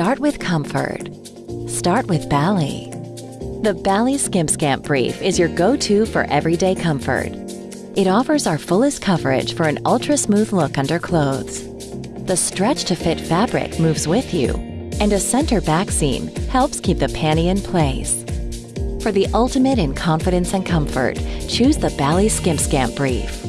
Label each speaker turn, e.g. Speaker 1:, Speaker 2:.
Speaker 1: Start with comfort. Start with Bali. The Bali Skimp Skamp Brief is your go-to for everyday comfort. It offers our fullest coverage for an ultra-smooth look under clothes. The stretch-to-fit fabric moves with you, and a center back seam helps keep the panty in place. For the ultimate in confidence and comfort, choose the Bali Skimp Skamp Brief.